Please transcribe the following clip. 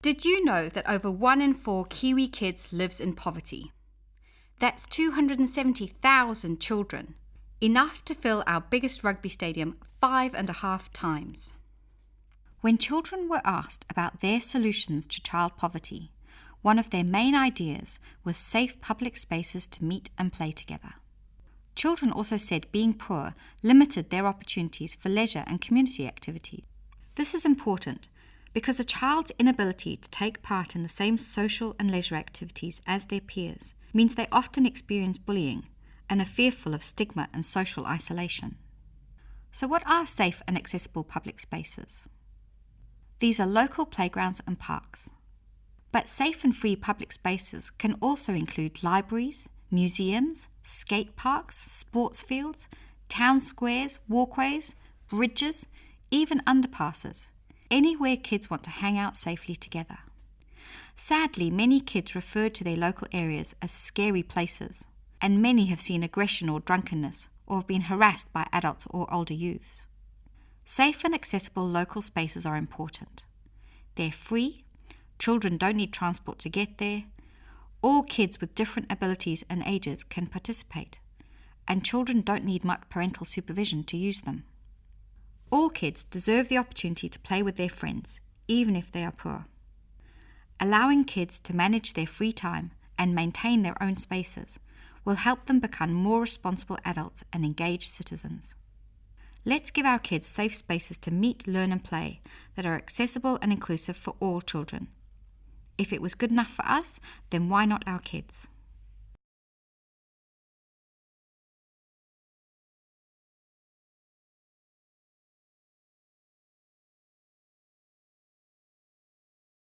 Did you know that over one in four Kiwi kids lives in poverty? That's 270,000 children, enough to fill our biggest rugby stadium five and a half times. When children were asked about their solutions to child poverty, one of their main ideas was safe public spaces to meet and play together. Children also said being poor limited their opportunities for leisure and community activities. This is important because a child's inability to take part in the same social and leisure activities as their peers means they often experience bullying and are fearful of stigma and social isolation. So, what are safe and accessible public spaces? These are local playgrounds and parks. But safe and free public spaces can also include libraries, museums, skate parks, sports fields, town squares, walkways, bridges, even underpasses anywhere kids want to hang out safely together. Sadly, many kids refer to their local areas as scary places, and many have seen aggression or drunkenness or have been harassed by adults or older youths. Safe and accessible local spaces are important. They're free, children don't need transport to get there, all kids with different abilities and ages can participate, and children don't need much parental supervision to use them. All kids deserve the opportunity to play with their friends, even if they are poor. Allowing kids to manage their free time and maintain their own spaces will help them become more responsible adults and engaged citizens. Let's give our kids safe spaces to meet, learn, and play that are accessible and inclusive for all children. If it was good enough for us, then why not our kids?